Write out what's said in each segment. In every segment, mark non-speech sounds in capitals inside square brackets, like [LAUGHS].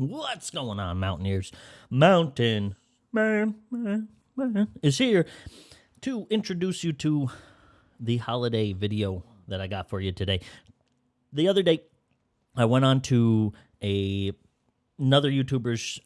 What's going on, Mountaineers? Mountain Man, Man, Man is here to introduce you to the holiday video that I got for you today. The other day, I went on to a another YouTuber's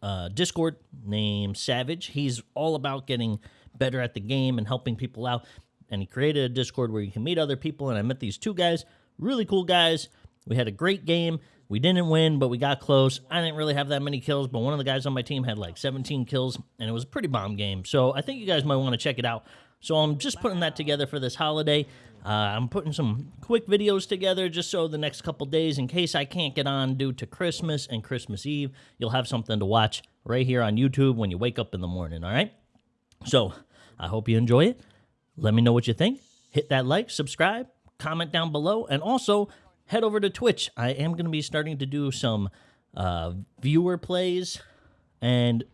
uh, Discord named Savage. He's all about getting better at the game and helping people out. And he created a Discord where you can meet other people. And I met these two guys, really cool guys. We had a great game. We didn't win, but we got close. I didn't really have that many kills, but one of the guys on my team had like 17 kills, and it was a pretty bomb game. So I think you guys might want to check it out. So I'm just putting that together for this holiday. Uh, I'm putting some quick videos together just so the next couple days, in case I can't get on due to Christmas and Christmas Eve, you'll have something to watch right here on YouTube when you wake up in the morning, all right? So I hope you enjoy it. Let me know what you think. Hit that like, subscribe, comment down below, and also head over to Twitch. I am going to be starting to do some uh, viewer plays and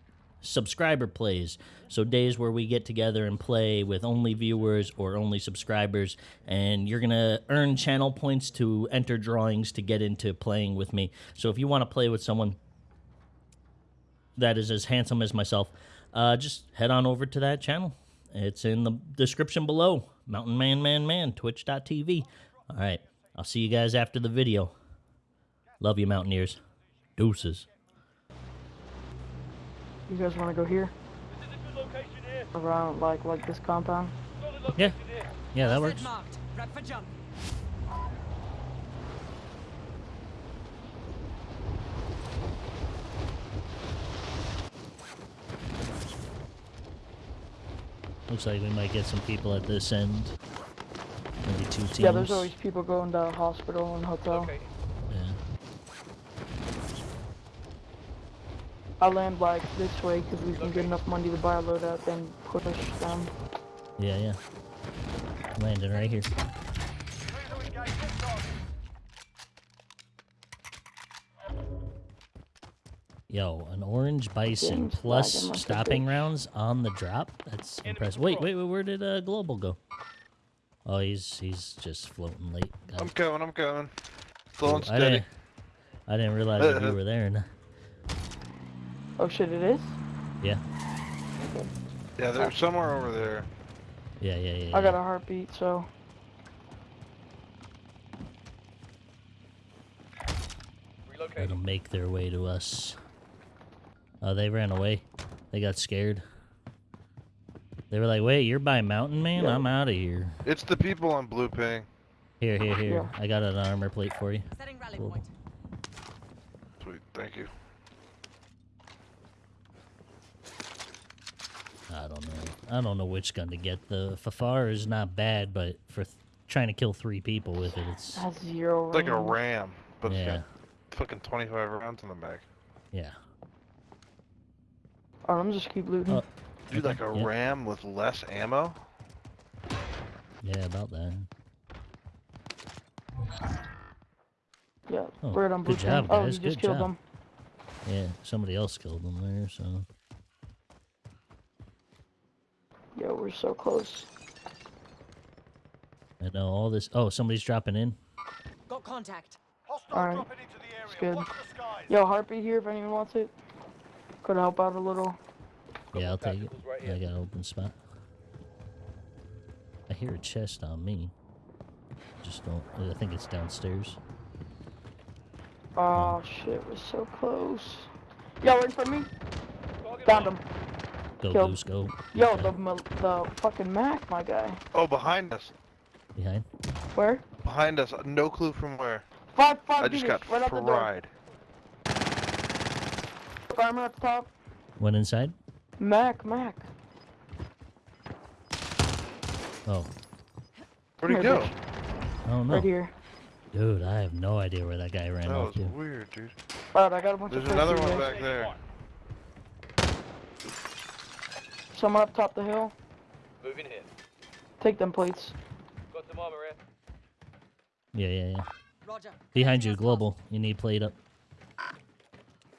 subscriber plays. So days where we get together and play with only viewers or only subscribers, and you're gonna earn channel points to enter drawings to get into playing with me. So if you want to play with someone that is as handsome as myself, uh, just head on over to that channel. It's in the description below. Mountain Man Man Man, twitch.tv. All right. I'll see you guys after the video. Love you, Mountaineers. Deuces. You guys want to go here? Around like like this compound? Yeah. Yeah, that works. Marked. Prep for jump. Looks like we might get some people at this end. Maybe two teams. Yeah, there's always people going to hospital and hotel. Yeah. I land like this way because we can get enough money to buy a loadout, then push them. Yeah, yeah. Landing right here. Yo, an orange bison Game's plus lagging like a stopping rounds on the drop. That's impressive. Wait, wait, wait. Where did uh, Global go? Oh, he's he's just floating late. I'm guys. coming, I'm coming. Slow and I steady. didn't, I didn't realize that you [LAUGHS] were there. No. Oh shit, it is? Yeah, Yeah, they're somewhere over there. yeah, yeah, yeah. I got a heartbeat, so. Let them make their way to us. Oh, they ran away. They got scared. They were like, "Wait, you're by Mountain Man? Yeah. I'm out of here." It's the people on blue ping. Here, here, here. Yeah. I got an armor plate for you. Setting rally Cool. point. Sweet, thank you. I don't know. I don't know which gun to get. The Fafar is not bad, but for th- trying to kill three people with it, it's Has zero It's like a ram, but it's yeah, got fucking 25 rounds in the back. yeah. Alright, I'm just keep looting. Oh. Dude, like a yeah. ram with less ammo? Yeah, about that. yeah, oh, bird on blue good job, pin. Oh, guys, you just good killed job. them. Yeah, somebody else killed them there, so Yo, we're so close. I know all this. Oh, somebody's dropping in. Got contact. Alright, it's good. Yo, heartbeat here if anyone wants it. Could help out a little. Yeah, I'll take it. I got an open spot. I hear a chest on me. Just don't. I think it's downstairs. Oh hmm. shit, we're so close. Yo, wait for me. Found him. Go, Killed. Goose, go. Yo, Okay. the the fucking Mac, my guy. Oh, behind us. Behind. Where? Behind us. No clue from where. Five, five I just meters, got right out the door. fried. Armor at the top. Went inside. Mac, Mac. Oh, Where'd he Here, go? I don't know. Right here. Dude, I have no idea where that guy ran That off was to. weird, dude. Alright, I got a bunch There's of another one back there. guys. Someone up top the hill. Moving here. Take them plates. Got some armor here. Yeah, yeah, yeah. Roger. Behind you, global. You need plate up.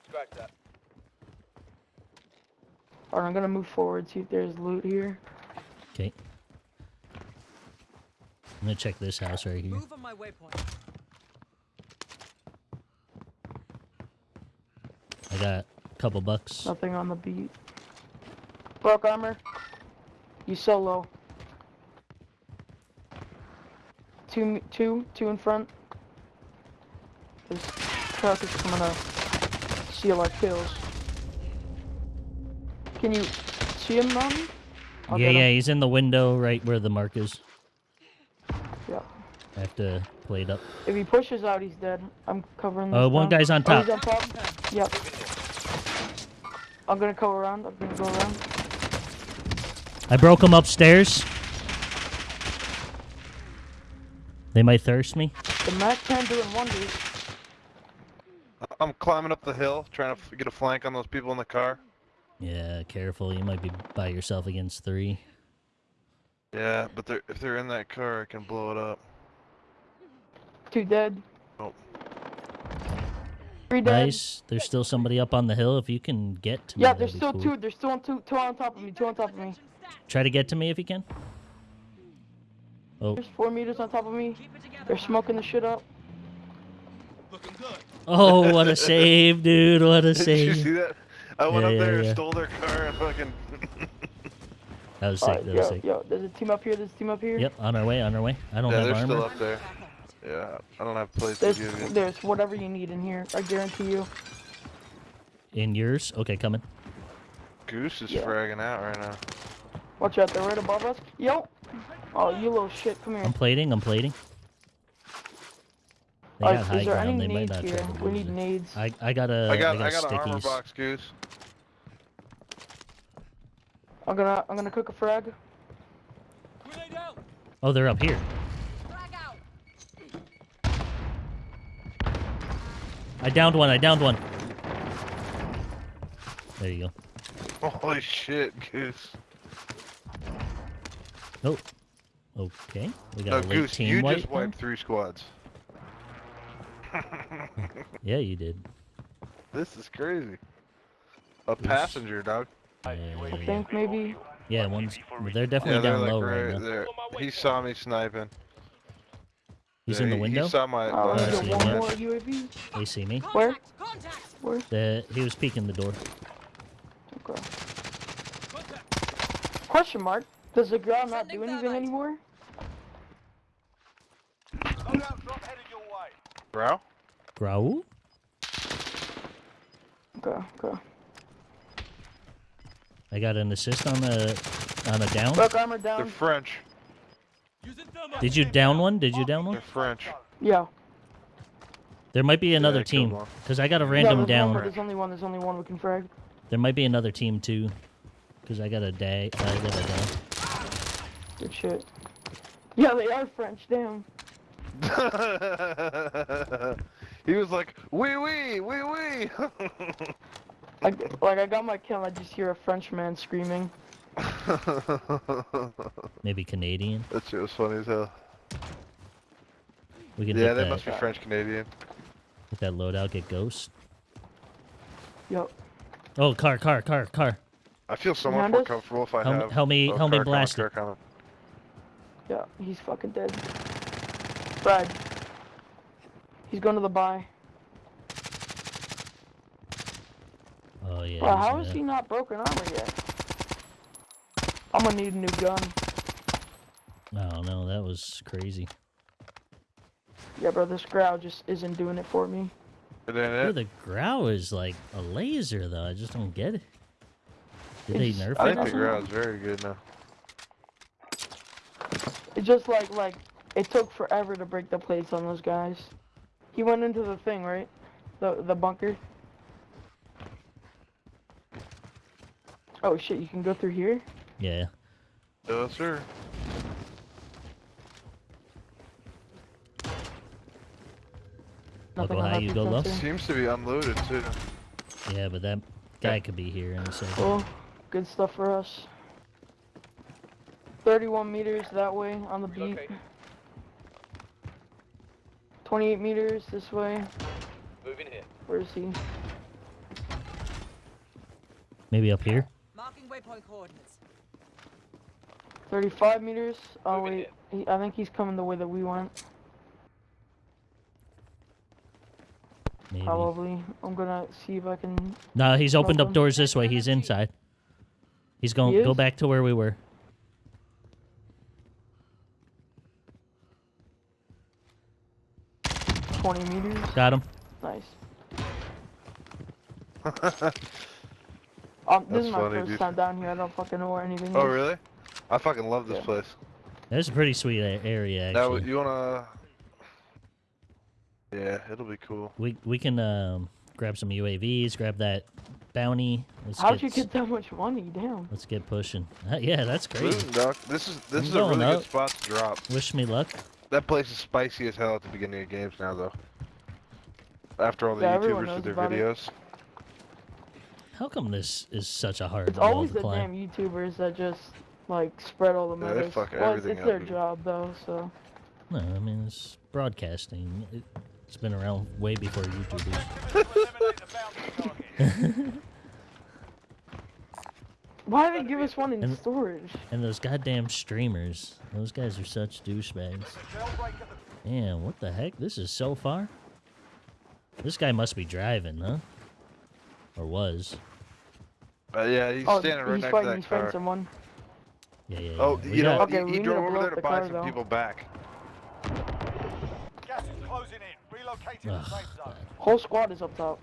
Scratch that. Alright, I'm gonna move forward, see if there's loot here. Okay. I'm gonna check this house right here. Move on my waypoint. I got a couple bucks. Nothing on the beat. Broke armor. You solo. Two, m- two, two in front. This truck is coming up. Seal our kills. Can you see him, Mom? I'll yeah, yeah, him. he's in the window right where the mark is. Yeah. I have to play it up. If he pushes out, he's dead. I'm covering uh, this Oh, one down. guy's on Oh, top. he's on top. Yep. I'm gonna go around. I'm gonna go around. I broke him upstairs. They might thirst me. The Mac 10 doing wonders. I'm climbing up the hill, trying to get a flank on those people in the car. Yeah, careful. You might be by yourself against three. Yeah, but they're, if they're in that car, I can blow it up. Two dead. Oh. Three dead. Nice. There's still somebody up on the hill. If you can get to me, Yeah, there's still cool. two. There's still two. Two on top of me. Two on top of me. Try to get to me if you can. Oh, There's four meters on top of me. Keep it together. They're smoking the shit up. Looking good. Oh, what a [LAUGHS] save, dude! What a save. Did you see save. that? I went Yeah, up yeah, there yeah. and stole their car and fucking. [LAUGHS] That was sick. Alright, That was yo, sick. yo, there's a team up here. There's a team up here. Yep, on our way. On our way. I don't yeah, have they're armor. still up there. Yeah, I don't have plates to There's, give you. there's whatever you need in here. I guarantee you. In yours? Okay, coming. Goose is Yeah. fragging out right now. Watch out, they're right above us. Yo. Oh, you little shit. Come here. I'm plating. I'm plating. They Alright, got high is there any ground. They might not here? try to We need it. nades. I I got a I got, I I got, got an armor box, Goose. I'm gonna, I'm gonna cook a frag. Oh, they're up here. Frag out. I downed one. I downed one. There you go. Holy shit, Goose. Oh. Okay. We No, got a late Goose, team you wipe. just wiped three squads. [LAUGHS] Yeah, you did. This is crazy. A passenger, dog. I Yeah, think maybe. yeah, one's. They're Yeah, definitely they're down like low right right now. there. He saw me sniping. He's Yeah, in the he- window. He saw my. Oh, my I see one more UAV. They see me. Where? Contact. Contact. Where? The he was peeking the door. Okay. Question mark. Does the ground not do anything anymore? Loadout drop headed your way. Bro? Grau? Okay, okay. I got an assist on the on a down. Broke armor down. They're. French. Did you down one? Did you down one? They're? French. Yeah. There might be another I killed team because I got a random there's down. One, there's only one. There's only one we can frag. There might be another team too, because I got a day. I got a down. Good shit. Yeah, they are French. Damn. [LAUGHS] he was like, wee wee, wee wee. Like, like I got my kill. I just hear a French man screaming. [LAUGHS] Maybe Canadian. that shit was funny as hell. We can Yeah, hit they that, must be French Canadian. hit that loadout. Get ghost. Yup. Oh, car, car, car, car. I feel so much more comfortable if I Help me- have. help me- help me car coming, blast car it. coming. Yeah, he's fucking dead. Frag. He's going to the buy. Oh yeah. Bro, he's how in is that. he not broken armor yet? I'm gonna need a new gun. Oh no, that was crazy. Yeah, bro, this Grau just isn't doing it for me. It ain't Dude, it. the Grau is like a laser though. I just don't get it. Did they It's- nerf I it? think the doesn't- ground's very good now. It's just like like it took forever to break the plates on those guys. He went into the thing, right? The the bunker. Oh shit, you can go through here? Yeah. Yes, sir. I'll go high, you go defense low. Seems to be unloaded too. Yeah, but that guy could be here in a second. Cool. Good stuff for us. 31 meters that way on the beat. Located. 28 meters this way. Moving here. Where is he? Maybe up here. Marking waypoint coordinates. 35 meters. Oh Moving wait, he, I think he's coming the way that we went. Maybe. Probably. I'm gonna see if I can. No, he's opened up Open. doors this way. He's inside. He's going. He Go back to where we were. Twenty meters. Got him. Nice. [LAUGHS] Um, this That's is my funny, first dude. time down here. I don't fucking know where anything Oh is. really? I fucking love this Yeah. place. That's a pretty sweet a- area. Now you wanna? Yeah, it'll be cool. we we can um, grab some UAVs. Grab that bounty. Let's How'd get, you get that much money? Damn. Let's get pushing. Uh, [LAUGHS] yeah, that's crazy. Losing, This is this I'm is a really up. good spot to drop. Wish me luck. That place is spicy as hell at the beginning of games now, though. After all the Yeah, YouTubers knows with their about it. videos. How come this is such a hard It's always to the climb? damn YouTubers that just like spread all the Yeah, they fuck well, it's, everything it's their job though, so. No, I mean it's broadcasting. It, it's been around way before [LAUGHS] YouTubers. [LAUGHS] Eliminate the bounty target. Why did they give us one in And- storage? And those goddamn streamers. Those guys are such douchebags. Jailbreak at the Man, what the heck? This is so far? This guy must be driving, huh? Or was. Uh, yeah, he's oh, standing right he's next fighting. to He's that fighting car. someone. Yeah, yeah, yeah. Oh, We you know got- what? Okay, he, he drove over there to the buy car, some though. people back. gas is closing in. Relocating the Ugh, safe zone. Whole squad is up top.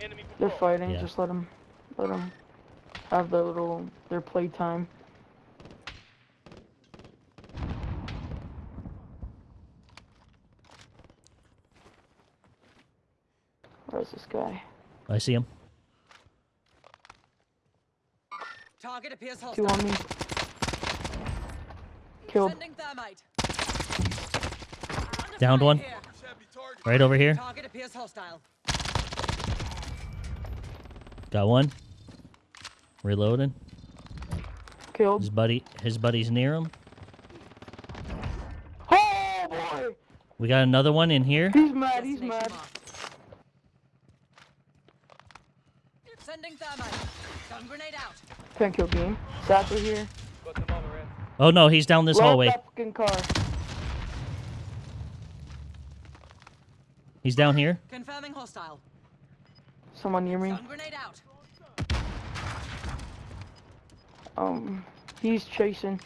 Enemy They're fighting. Yeah. Just let them, let them have their little their playtime. Where's this guy? I see him. Target appears hostile. Two on me. Killed. Sending thermite. Downed one. Right over here. Target appears hostile. Got one. Reloading. Killed. His buddy his buddy's near him. Oh boy! We got another one in here. He's mad. He's Destination mad. marked. Sending thermite. Stun grenade out. Can't kill game. Satchel here. Got the bomber in. Oh no, he's down this Blow hallway. that fucking car. He's down here. Confirming hostile. Someone near me. Stun grenade out. Um, he's chasing.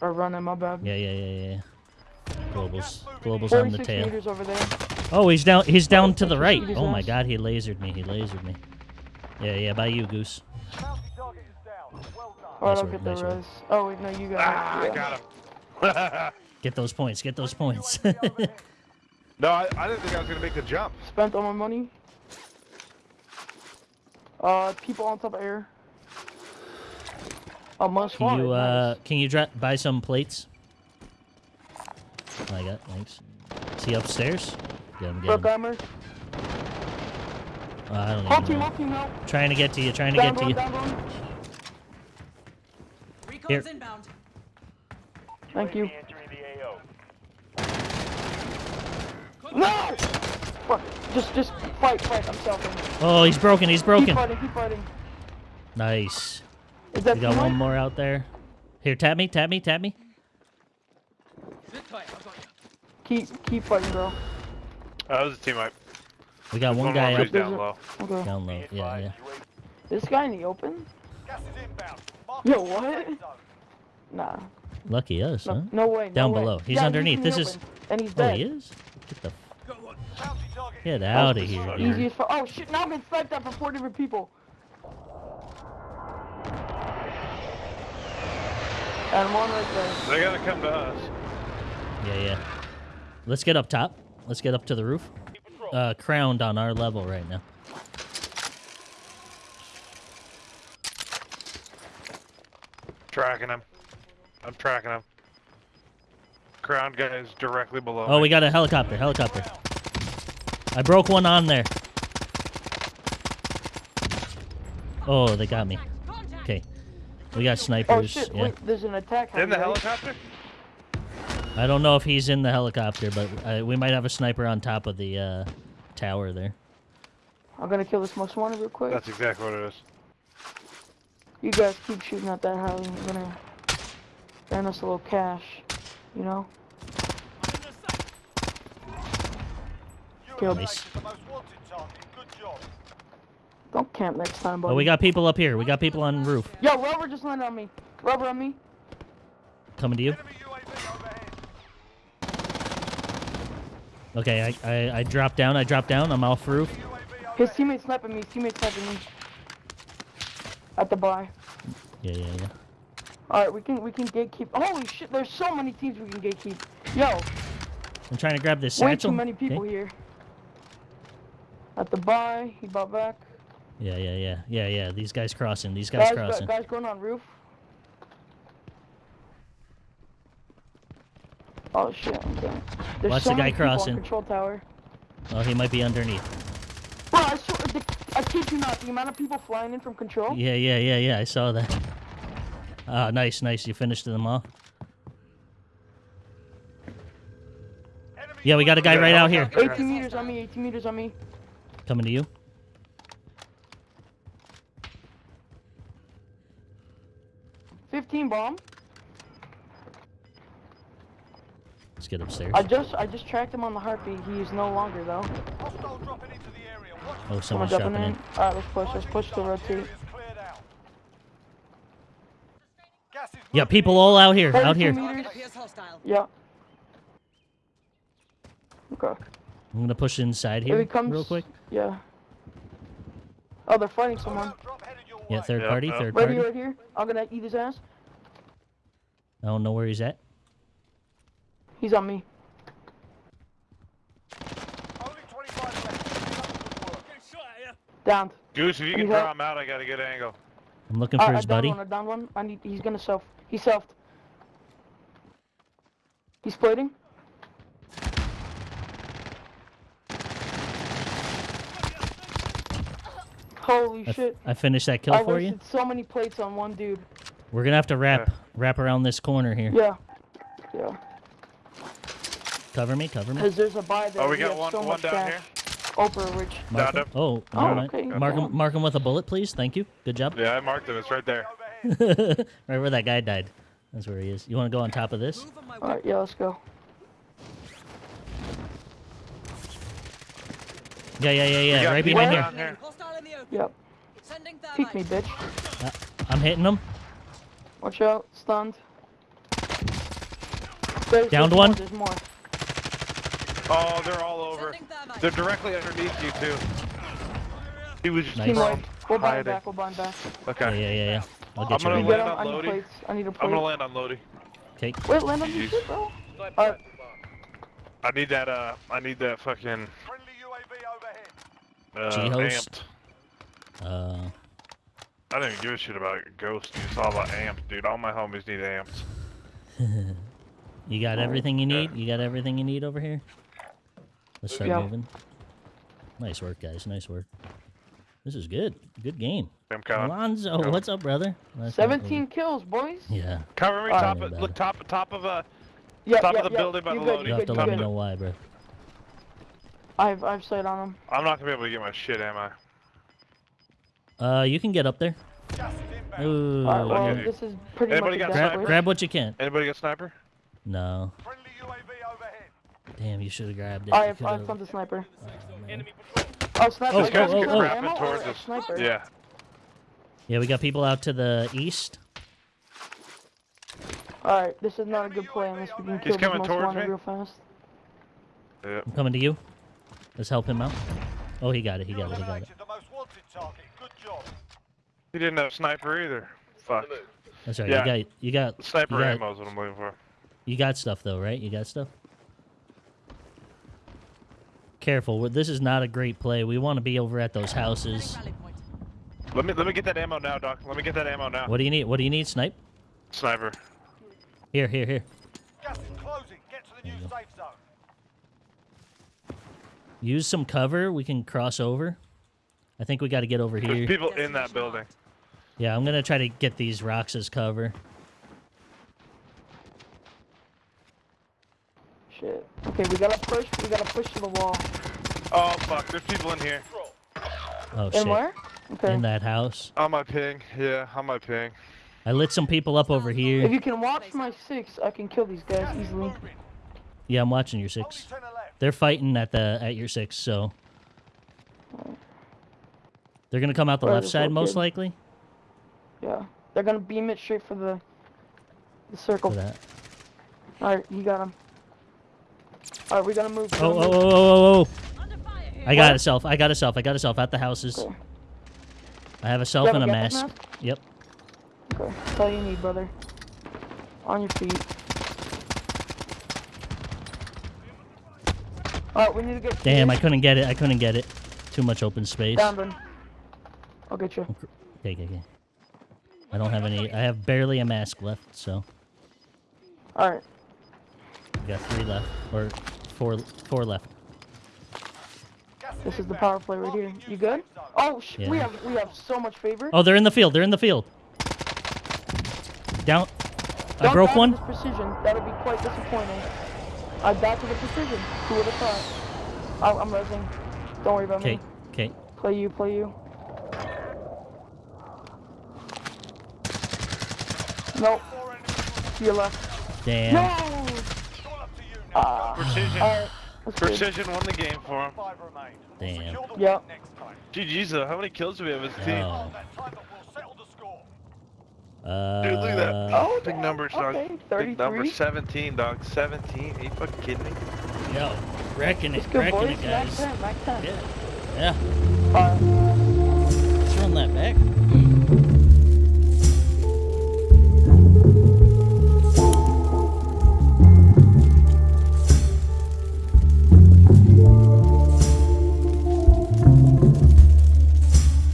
Or running. My bad. Yeah, yeah, yeah, yeah. Globals. Globals on the 46 tail. meters over there. Oh, he's down he's down to the right. Oh my god, he lasered me. He lasered me. Yeah, yeah, by you, Goose. Bounty target is down. Well done. Alright, Nice I'll work, get the nice work. res. Oh wait, no, you got Ah, it. I got him. [LAUGHS] Get those points. Get those points. [LAUGHS] no, I, I didn't think I was gonna make the jump. Spent all my money. Uh, people on top of air. Oh, most can you uh can you dra- buy some plates? I got thanks. Is he upstairs? Get him, get Brook him. armor. Uh, I don't Whole even team, know. whole team help. Trying to get to you. Trying to Down get to one, you. down Here. inbound. Thank you. Entering the AO. No! Fuck. Just, just fight, fight. I'm selfing. Oh, he's broken. He's Keep broken. fighting, keep fighting. Nice. Is that We got one more out there. Here, tap me, tap me, tap me. This way. I've you. Keep, keep fighting, bro. Uh, that was a teammate. We got one One guy up he's down There's a- low. Okay. down low. Yeah, yeah. This guy in the open? Gas is Yo, what? safe. Nah. Lucky us, No, huh? no way. no Down way. below. He's Yeah, underneath. in This the is- And he's Oh, dead. he is. Get the f- Got one. Bounty target. get out of here, dude. Easiest Oh shit, now I'm getting sniped at from four different people. And one right there. They gotta come to us. Yeah, yeah. Let's get up top. Let's get up to the roof. Uh, crowned on our level right now. Tracking him. I'm tracking him. Crown guy is directly below Oh, me. we got a helicopter. Helicopter. I broke one on there. Oh, they got me. Contact. Okay. We got snipers. Oh snipers. shit, yeah. wait, there's an attack. In the helicopter? I don't know if he's in the helicopter, but uh, we might have a sniper on top of the uh, tower there. I'm gonna kill this most wanted real quick. That's exactly what it is. You guys keep shooting at that heli. I'm gonna earn us a little cash. You know? killed. Nice. Don't camp next time, buddy. Oh, we got people up here. We got people on roof. Yo, rubber just landed on me. Rubber on me. Coming to you. Enemy UAV overhead. Okay, I, I, I dropped down. I dropped down. I'm off roof. His teammate's teammate sniping me. His teammate sniping me. At the buy. Yeah, yeah, yeah. All right, we can we can gatekeep. Holy shit! There's so many teams we can gatekeep. Yo, I'm trying to grab this way satchel. too many people Okay. here. At the buy, he bought back. Yeah, yeah, yeah, yeah, yeah. These guys crossing. These guys Guys, crossing. guys going on roof. Oh shit! Okay. There's Watch so the guy many people on crossing. Control tower. Oh, he might be underneath. Bro, I, swear, the, I kid you not. The amount of people flying in from control. Yeah, yeah, yeah, yeah. I saw that. Ah, nice, nice. You finished them off. Yeah, we got a guy right out here. 18 meters on me. 18 meters on me. Coming to you. Bomb. Let's get upstairs. I just I just tracked him on the heartbeat. He is no longer though. Hostile dropping into the area. Watch Oh, someone's jumping dropping in. in. All right, let's push. Let's push the road two. Area's cleared out. Yeah, people all out here. Out here. meters. Target appears hostile. Yeah. Okay. I'm gonna push inside Here here he comes. real quick. Yeah. Oh, they're fighting someone. Drop headed your Yeah, third Yep, party, yep. third Right party. here, right here. I'm gonna eat his ass. I don't know where he's at. He's on me. Only 25 Goose, if you can Need help? draw him out, I got a good angle. I'm looking for I his downed buddy. one. Uh, I downed one. I need. He's gonna self. He selfed. He's plating. Holy I, f- shit! I finished that kill I for you. wasted so many plates on one dude. We're gonna have to wrap wrap around this corner here. Yeah. Yeah. Cover me, cover me. Because there's a buy there. Oh, we got one- so one down cash. here. Oprah rich. Mark him. him. Oh, Oh, never oh, okay, Mark him, mark him with a bullet, please. Thank you. Good job. Yeah, I marked him. It's right there. [LAUGHS] [LAUGHS] Right where that guy died. That's where he is. You want to go on top of this? Move on my All way. right, yeah, let's go. Yeah, yeah, yeah, yeah. Right behind here. down here. Hostile in the open. Yep. Sending Peek me, thermite. bitch. Uh, I'm hitting him. Watch out. Stunned. There's, Downed there's one. More, there's more. Oh, they're all over. They're directly underneath you too. He was just Nice. Team. We'll buy him hiding. back. We'll buy him back. Okay. yeah, yeah, yeah. I'll I'm gonna You land him. on Lodi. I need a plate. I'm gonna land on Lodi. Okay. Wait, land on your Jeez. shit, bro. Alright. I need that. Uh, I need that fucking Friendly UAV overhead. uh, G-host. amped. Uh, I didn't even give a shit about Ghost. It's all about amps, dude. All my homies need amps. [LAUGHS] you got everything you Yeah. need. You got everything you need over here. Let's start Yeah. moving. Nice work, guys. Nice work. This is good. Good game. I'm coming. Alonzo, Go. what's up, brother? Nice 17 kills, boys. Yeah. Cover me. Alright. Top. Yeah, Of, better. look top. Top of uh. Yeah, Top yeah, of the yeah. building by you the good, loading. You you have to let me know why, bro. I've I've sight on him. I'm not gonna be able to get my shit, am I? Uh, you can get up there. Gas is inbound. Ooh. Alright, well, okay. this is pretty Anybody much got a sniper? death grab, wish. grab what you can. Anybody got sniper? No. Friendly UAV overhead. Damn, you should have grabbed it. I You have, I have could've- found the sniper. Oh, man. Oh, sniper. Oh, I These got guys oh, you. keep oh. crapping Ammo towards or us. Sniper. Yeah. Yeah, we got people out to the east. Alright, this is not a good play unless we can kill this coming most towards wanted me. real fast. Yeah. I'm coming to you. Let's help him out. Oh, he got it. He You got it. He got it. eliminated the most wanted target. Good job. He didn't have sniper either. Fuck. That's right. Yeah. You got. You got. Sniper you got, ammo is what I'm looking for. You got stuff though, right? You got stuff. Careful. This is not a great play. We want to be over at those houses. Let me let me get that ammo now, Doc. Let me get that ammo now. What do you need? What do you need? Snipe. Sniper. Here, here, here. Gas is closing. Get to the new There you safe zone. Use some cover. We can cross over. I think we got to get over There's here. people in that building. Marked. Yeah, I'm gonna try to get these rocks as cover. Shit. Okay, we gotta push. We gotta push to the wall. Oh fuck, there's people in here. Oh And shit! where? Okay. In that house. On my ping. Yeah, on my ping. I lit some people up over here. If you can watch my six, I can kill these guys easily. Yeah, I'm watching your six. 10 are left. They're fighting at the at your six, so they're gonna come out the Where left side most located? likely Yeah. They're gonna beam it straight for the the circle. Alright, you got him. Alright, we're gonna move. we're Oh, gonna oh, move. Oh, oh, oh, oh! Under. I got What? a self. I got a self. I got a self at the houses. Okay. I have a self have and a gas mask. Yep. Okay, that's all you need, brother. On your feet. Alright, we need to get. Damn, I couldn't get it. I couldn't get it. Too much open space. Down, Ben. I'll get you. Okay, okay, okay. I don't have any. I have barely a mask left, so Alright. I got three left or four. Four left. This is the power play right here. You good? Oh, sh- we have we have so much favor. Oh, they're in the field. They're in the field. Down. I Don't broke one. This precision. That'll be quite disappointing. I died to the precision. Who would have thought? I- I'm resing. Don't worry about me. Okay, me. okay. Play you, play you. Nope. Four enemies. To your left. Damn. No! It's all up to you now. Ah. Precision. Good. Precision won the game for him. Five remain. Damn. Secure the Yep. next time. GG's though. How many kills do we have as a team? Oh. That time that will settle the score. Uh, Dude, look at that. Oh, Big numbers, dog. okay, Big number 17, dog. 17. Are you fucking kidding me? Yo, wrecking it, It's good, wrecking it, Max guys. 10, Max 10. Yeah, yeah. Alright. Let's run that back.